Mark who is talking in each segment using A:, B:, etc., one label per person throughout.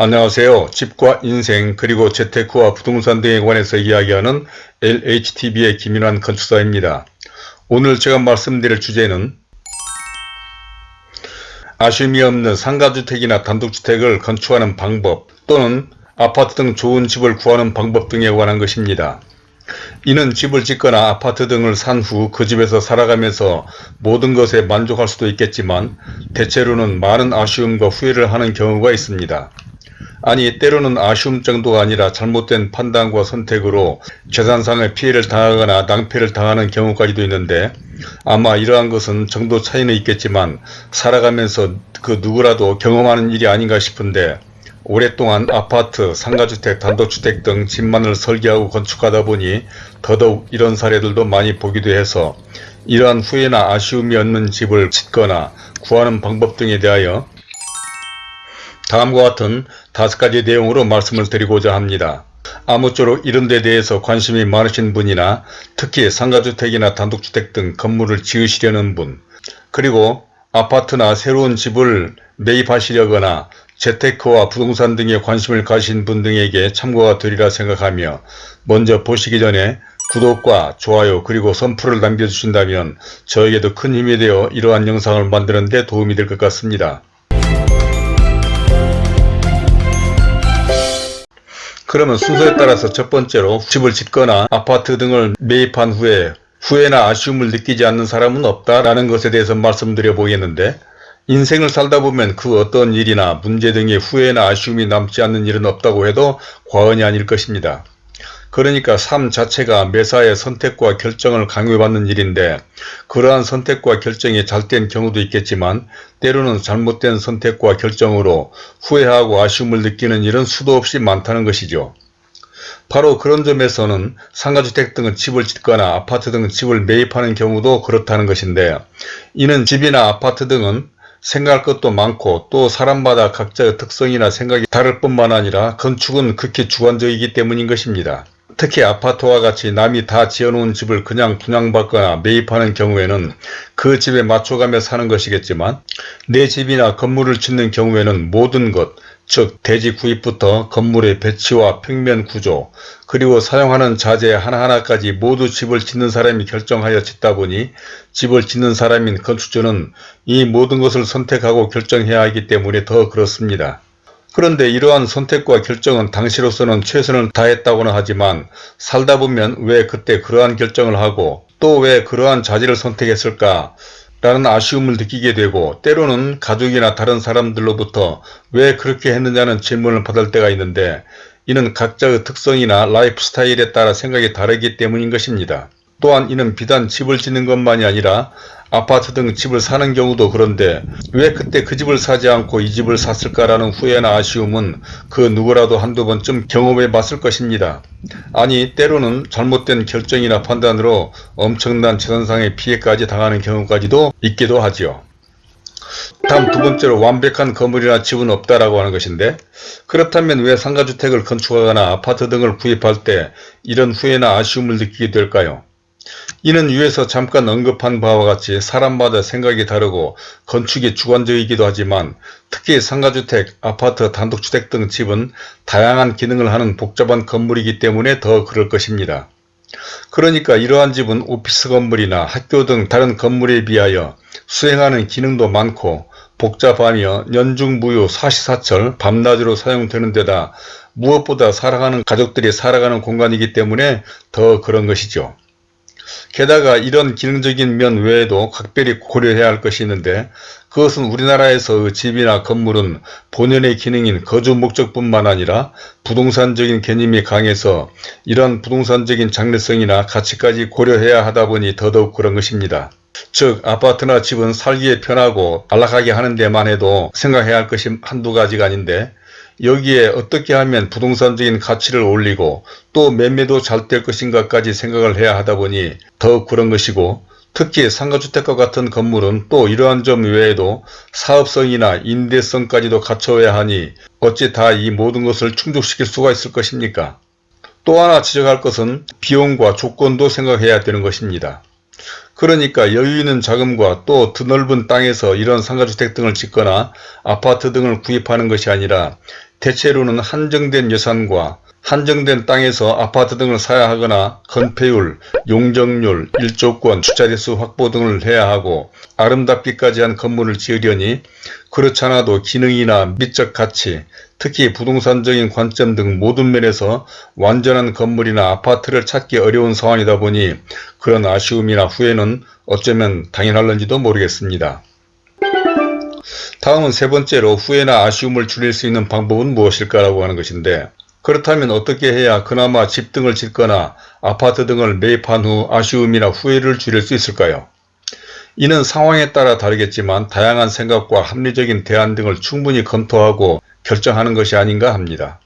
A: 안녕하세요. 집과 인생 그리고 재테크와 부동산 등에 관해서 이야기하는 LHTV의 김인환 건축사입니다. 오늘 제가 말씀드릴 주제는 아쉬움이 없는 상가주택이나 단독주택을 건축하는 방법 또는 아파트 등 좋은 집을 구하는 방법 등에 관한 것입니다. 이는 집을 짓거나 아파트 등을 산 후 그 집에서 살아가면서 모든 것에 만족할 수도 있겠지만 대체로는 많은 아쉬움과 후회를 하는 경우가 있습니다. 아니 때로는 아쉬움 정도가 아니라 잘못된 판단과 선택으로 재산상의 피해를 당하거나 낭패를 당하는 경우까지도 있는데 아마 이러한 것은 정도 차이는 있겠지만 살아가면서 그 누구라도 경험하는 일이 아닌가 싶은데 오랫동안 아파트, 상가주택, 단독주택 등 집만을 설계하고 건축하다 보니 더더욱 이런 사례들도 많이 보기도 해서 이러한 후회나 아쉬움이 없는 집을 짓거나 구하는 방법 등에 대하여 다음과 같은 다섯 가지 내용으로 말씀을 드리고자 합니다. 아무쪼록 이런 데 대해서 관심이 많으신 분이나 특히 상가주택이나 단독주택 등 건물을 지으시려는 분 그리고 아파트나 새로운 집을 매입하시려거나 재테크와 부동산 등에 관심을 가신 분 등에게 참고가 되리라 생각하며 먼저 보시기 전에 구독과 좋아요 그리고 선풀을 남겨주신다면 저에게도 큰 힘이 되어 이러한 영상을 만드는 데 도움이 될 것 같습니다. 그러면 순서에 따라서 첫 번째로 집을 짓거나 아파트 등을 매입한 후에 후회나 아쉬움을 느끼지 않는 사람은 없다라는 것에 대해서 말씀드려 보겠는데 인생을 살다 보면 그 어떤 일이나 문제 등의 후회나 아쉬움이 남지 않는 일은 없다고 해도 과언이 아닐 것입니다. 그러니까 삶 자체가 매사의 선택과 결정을 강요받는 일인데 그러한 선택과 결정이 잘된 경우도 있겠지만 때로는 잘못된 선택과 결정으로 후회하고 아쉬움을 느끼는 일은 수도 없이 많다는 것이죠. 바로 그런 점에서는 상가주택 등은 집을 짓거나 아파트 등 집을 매입하는 경우도 그렇다는 것인데 이는 집이나 아파트 등은 생각할 것도 많고 또 사람마다 각자의 특성이나 생각이 다를 뿐만 아니라 건축은 극히 주관적이기 때문인 것입니다. 특히 아파트와 같이 남이 다 지어놓은 집을 그냥 분양받거나 매입하는 경우에는 그 집에 맞춰가며 사는 것이겠지만 내 집이나 건물을 짓는 경우에는 모든 것, 즉 대지 구입부터 건물의 배치와 평면 구조 그리고 사용하는 자재 하나하나까지 모두 집을 짓는 사람이 결정하여 짓다 보니 집을 짓는 사람인 건축주는 이 모든 것을 선택하고 결정해야 하기 때문에 더 그렇습니다. 그런데 이러한 선택과 결정은 당시로서는 최선을 다했다고는 하지만 살다 보면 왜 그때 그러한 결정을 하고 또 왜 그러한 자질을 선택했을까 라는 아쉬움을 느끼게 되고 때로는 가족이나 다른 사람들로부터 왜 그렇게 했느냐는 질문을 받을 때가 있는데 이는 각자의 특성이나 라이프 스타일에 따라 생각이 다르기 때문인 것입니다. 또한 이는 비단 집을 짓는 것만이 아니라 아파트 등 집을 사는 경우도 그런데 왜 그때 그 집을 사지 않고 이 집을 샀을까라는 후회나 아쉬움은 그 누구라도 한두 번쯤 경험해 봤을 것입니다. 아니 때로는 잘못된 결정이나 판단으로 엄청난 재산상의 피해까지 당하는 경우까지도 있기도 하지요. 다음 두 번째로 완벽한 건물이나 집은 없다라고 하는 것인데 그렇다면 왜 상가주택을 건축하거나 아파트 등을 구입할 때 이런 후회나 아쉬움을 느끼게 될까요? 이는 위에서 잠깐 언급한 바와 같이 사람마다 생각이 다르고 건축이 주관적이기도 하지만 특히 상가주택, 아파트, 단독주택 등 집은 다양한 기능을 하는 복잡한 건물이기 때문에 더 그럴 것입니다. 그러니까 이러한 집은 오피스 건물이나 학교 등 다른 건물에 비하여 수행하는 기능도 많고 복잡하며 연중무휴 사시사철 밤낮으로 사용되는 데다 무엇보다 살아가는 가족들이 살아가는 공간이기 때문에 더 그런 것이죠. 게다가 이런 기능적인 면 외에도 각별히 고려해야 할 것이 있는데 그것은 우리나라에서 집이나 건물은 본연의 기능인 거주 목적뿐만 아니라 부동산적인 개념이 강해서 이런 부동산적인 장래성이나 가치까지 고려해야 하다 보니 더더욱 그런 것입니다. 즉 아파트나 집은 살기에 편하고 안락하게 하는 데만 해도 생각해야 할 것이 한두 가지가 아닌데 여기에 어떻게 하면 부동산적인 가치를 올리고 또 매매도 잘 될 것인가까지 생각을 해야 하다 보니 더욱 그런 것이고 특히 상가주택과 같은 건물은 또 이러한 점 외에도 사업성이나 임대성까지도 갖춰야 하니 어찌 다 이 모든 것을 충족시킬 수가 있을 것입니까? 또 하나 지적할 것은 비용과 조건도 생각해야 되는 것입니다. 그러니까 여유 있는 자금과 또 드넓은 땅에서 이런 상가주택 등을 짓거나 아파트 등을 구입하는 것이 아니라 대체로는 한정된 예산과 한정된 땅에서 아파트 등을 사야 하거나 건폐율, 용적률, 일조권, 주차대수 확보 등을 해야 하고 아름답기까지 한 건물을 지으려니 그렇잖아도 기능이나 미적 가치, 특히 부동산적인 관점 등 모든 면에서 완전한 건물이나 아파트를 찾기 어려운 상황이다 보니 그런 아쉬움이나 후회는 어쩌면 당연할런지도 모르겠습니다. 다음은 세 번째로 후회나 아쉬움을 줄일 수 있는 방법은 무엇일까라고 하는 것인데 그렇다면 어떻게 해야 그나마 집 등을 짓거나 아파트 등을 매입한 후 아쉬움이나 후회를 줄일 수 있을까요? 이는 상황에 따라 다르겠지만 다양한 생각과 합리적인 대안 등을 충분히 검토하고 결정하는 것이 아닌가 합니다.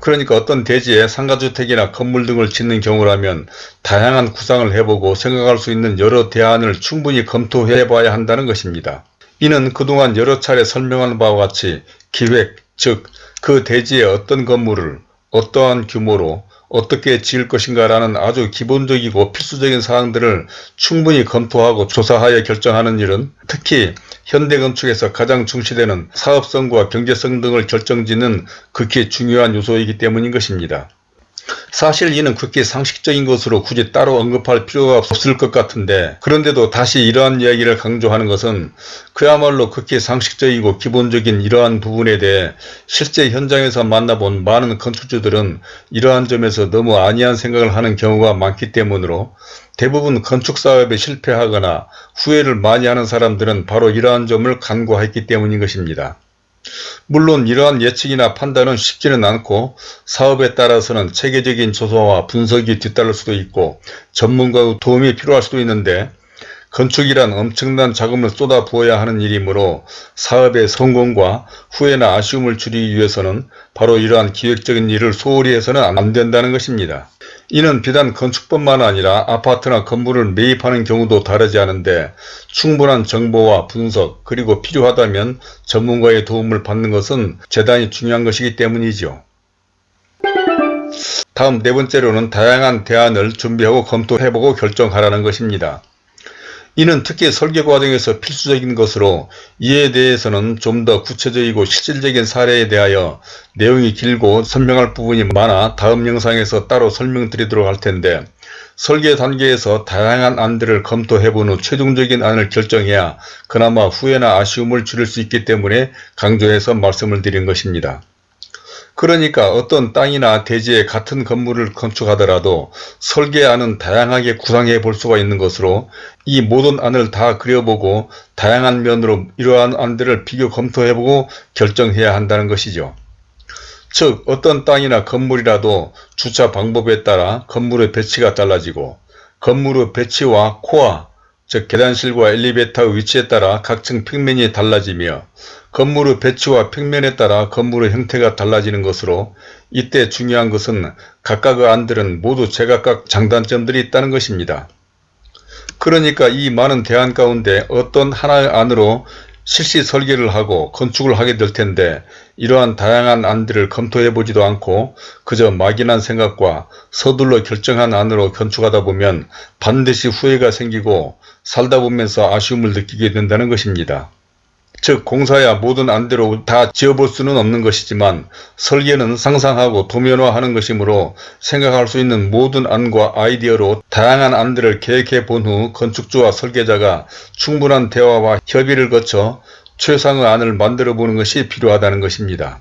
A: 그러니까 어떤 대지에 상가주택이나 건물 등을 짓는 경우라면 다양한 구상을 해보고 생각할 수 있는 여러 대안을 충분히 검토해 봐야 한다는 것입니다. 이는 그동안 여러 차례 설명한 바와 같이 기획, 즉 그 대지에 어떤 건물을 어떠한 규모로 어떻게 지을 것인가 라는 아주 기본적이고 필수적인 사항들을 충분히 검토하고 조사하여 결정하는 일은 특히 현대건축에서 가장 중시되는 사업성과 경제성 등을 결정짓는 극히 중요한 요소이기 때문인 것입니다. 사실 이는 극히 상식적인 것으로 굳이 따로 언급할 필요가 없을 것 같은데 그런데도 다시 이러한 이야기를 강조하는 것은 그야말로 극히 상식적이고 기본적인 이러한 부분에 대해 실제 현장에서 만나본 많은 건축주들은 이러한 점에서 너무 안이한 생각을 하는 경우가 많기 때문으로 대부분 건축사업에 실패하거나 후회를 많이 하는 사람들은 바로 이러한 점을 간과했기 때문인 것입니다. 물론 이러한 예측이나 판단은 쉽지는 않고 사업에 따라서는 체계적인 조사와 분석이 뒤따를 수도 있고 전문가의 도움이 필요할 수도 있는데 건축이란 엄청난 자금을 쏟아 부어야 하는 일이므로 사업의 성공과 후회나 아쉬움을 줄이기 위해서는 바로 이러한 기획적인 일을 소홀히 해서는 안 된다는 것입니다. 이는 비단 건축뿐만 아니라 아파트나 건물을 매입하는 경우도 다르지 않은데 충분한 정보와 분석 그리고 필요하다면 전문가의 도움을 받는 것은 대단히 중요한 것이기 때문이죠. 다음 네 번째로는 다양한 대안을 준비하고 검토해보고 결정하라는 것입니다. 이는 특히 설계 과정에서 필수적인 것으로 이에 대해서는 좀 더 구체적이고 실질적인 사례에 대하여 내용이 길고 설명할 부분이 많아 다음 영상에서 따로 설명드리도록 할 텐데 설계 단계에서 다양한 안들을 검토해 본후 최종적인 안을 결정해야 그나마 후회나 아쉬움을 줄일 수 있기 때문에 강조해서 말씀을 드린 것입니다. 그러니까 어떤 땅이나 대지에 같은 건물을 건축하더라도 설계안은 다양하게 구상해 볼 수가 있는 것으로 이 모든 안을 다 그려보고 다양한 면으로 이러한 안들을 비교 검토해보고 결정해야 한다는 것이죠. 즉 어떤 땅이나 건물이라도 주차 방법에 따라 건물의 배치가 달라지고 건물의 배치와 코어 즉 계단실과 엘리베이터의 위치에 따라 각층 평면이 달라지며 건물의 배치와 평면에 따라 건물의 형태가 달라지는 것으로 이때 중요한 것은 각각의 안들은 모두 제각각 장단점들이 있다는 것입니다. 그러니까 이 많은 대안 가운데 어떤 하나의 안으로 실시 설계를 하고 건축을 하게 될 텐데 이러한 다양한 안들을 검토해 보지도 않고 그저 막연한 생각과 서둘러 결정한 안으로 건축하다 보면 반드시 후회가 생기고 살다 보면서 아쉬움을 느끼게 된다는 것입니다. 즉 공사야 모든 안대로 다 지어볼 수는 없는 것이지만 설계는 상상하고 도면화하는 것이므로 생각할 수 있는 모든 안과 아이디어로 다양한 안들을 계획해 본 후 건축주와 설계자가 충분한 대화와 협의를 거쳐 최상의 안을 만들어 보는 것이 필요하다는 것입니다.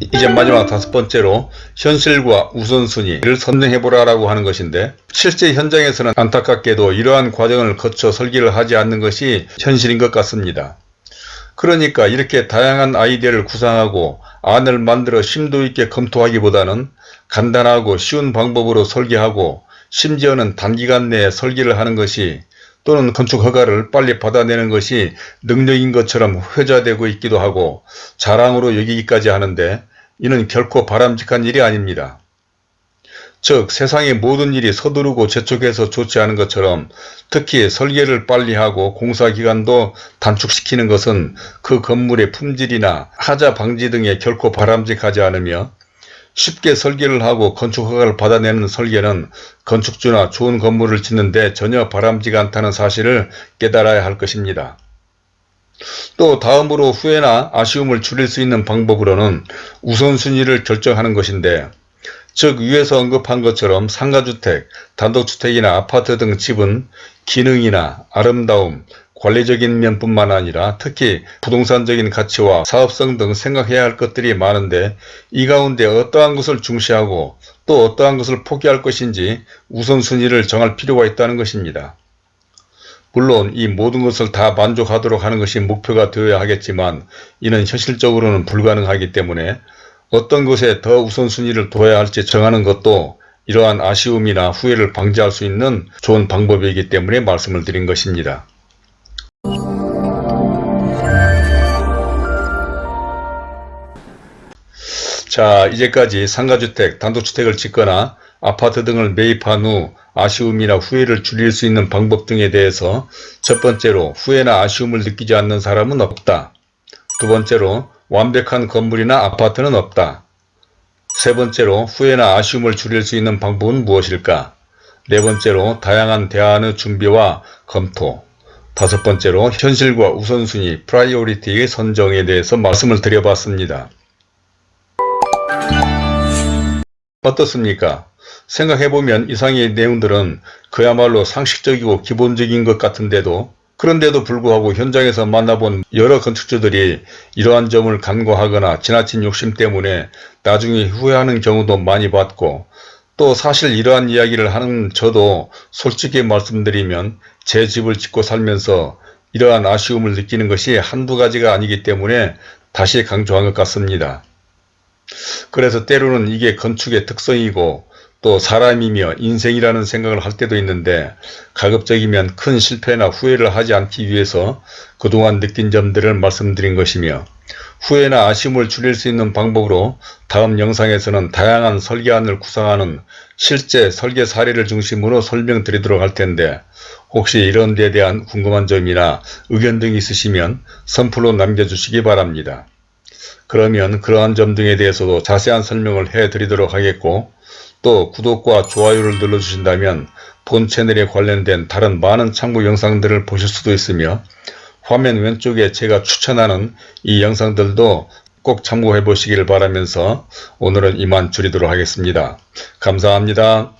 A: 이제 마지막 다섯 번째로 현실과 우선순위를 선정해보라라고 하는 것인데 실제 현장에서는 안타깝게도 이러한 과정을 거쳐 설계를 하지 않는 것이 현실인 것 같습니다. 그러니까 이렇게 다양한 아이디어를 구상하고 안을 만들어 심도 있게 검토하기보다는 간단하고 쉬운 방법으로 설계하고 심지어는 단기간 내에 설계를 하는 것이 또는 건축 허가를 빨리 받아내는 것이 능력인 것처럼 회자되고 있기도 하고 자랑으로 여기기까지 하는데 이는 결코 바람직한 일이 아닙니다. 즉 세상의 모든 일이 서두르고 재촉해서 좋지 않은 것처럼 특히 설계를 빨리 하고 공사기간도 단축시키는 것은 그 건물의 품질이나 하자 방지 등에 결코 바람직하지 않으며 쉽게 설계를 하고 건축 허가를 받아내는 설계는 건축주나 좋은 건물을 짓는데 전혀 바람직 않다는 사실을 깨달아야 할 것입니다. 또 다음으로 후회나 아쉬움을 줄일 수 있는 방법으로는 우선순위를 결정하는 것인데 즉 위에서 언급한 것처럼 상가주택, 단독주택이나 아파트 등 집은 기능이나 아름다움, 관리적인 면뿐만 아니라 특히 부동산적인 가치와 사업성 등 생각해야 할 것들이 많은데 이 가운데 어떠한 것을 중시하고 또 어떠한 것을 포기할 것인지 우선순위를 정할 필요가 있다는 것입니다. 물론 이 모든 것을 다 만족하도록 하는 것이 목표가 되어야 하겠지만 이는 현실적으로는 불가능하기 때문에 어떤 것에 더 우선순위를 둬야 할지 정하는 것도 이러한 아쉬움이나 후회를 방지할 수 있는 좋은 방법이기 때문에 말씀을 드린 것입니다. 자 이제까지 상가주택, 단독주택을 짓거나 아파트 등을 매입한 후 아쉬움이나 후회를 줄일 수 있는 방법 등에 대해서 첫 번째로 후회나 아쉬움을 느끼지 않는 사람은 없다. 두 번째로 완벽한 건물이나 아파트는 없다. 세 번째로 후회나 아쉬움을 줄일 수 있는 방법은 무엇일까? 네 번째로 다양한 대안의 준비와 검토. 다섯 번째로 현실과 우선순위, 프라이오리티의 선정에 대해서 말씀을 드려봤습니다. 어떻습니까? 생각해보면 이상의 내용들은 그야말로 상식적이고 기본적인 것 같은데도 그런데도 불구하고 현장에서 만나본 여러 건축주들이 이러한 점을 간과하거나 지나친 욕심 때문에 나중에 후회하는 경우도 많이 봤고 또 사실 이러한 이야기를 하는 저도 솔직히 말씀드리면 제 집을 짓고 살면서 이러한 아쉬움을 느끼는 것이 한두 가지가 아니기 때문에 다시 강조한 것 같습니다. 그래서 때로는 이게 건축의 특성이고 또 사람이며 인생이라는 생각을 할 때도 있는데 가급적이면 큰 실패나 후회를 하지 않기 위해서 그동안 느낀 점들을 말씀드린 것이며 후회나 아쉬움을 줄일 수 있는 방법으로 다음 영상에서는 다양한 설계안을 구상하는 실제 설계 사례를 중심으로 설명드리도록 할 텐데 혹시 이런 데 대한 궁금한 점이나 의견 등이 있으시면 선플로 남겨주시기 바랍니다. 그러면 그러한 점 등에 대해서도 자세한 설명을 해드리도록 하겠고 또 구독과 좋아요를 눌러주신다면 본 채널에 관련된 다른 많은 참고 영상들을 보실 수도 있으며 화면 왼쪽에 제가 추천하는 이 영상들도 꼭 참고해 보시길 바라면서 오늘은 이만 줄이도록 하겠습니다. 감사합니다.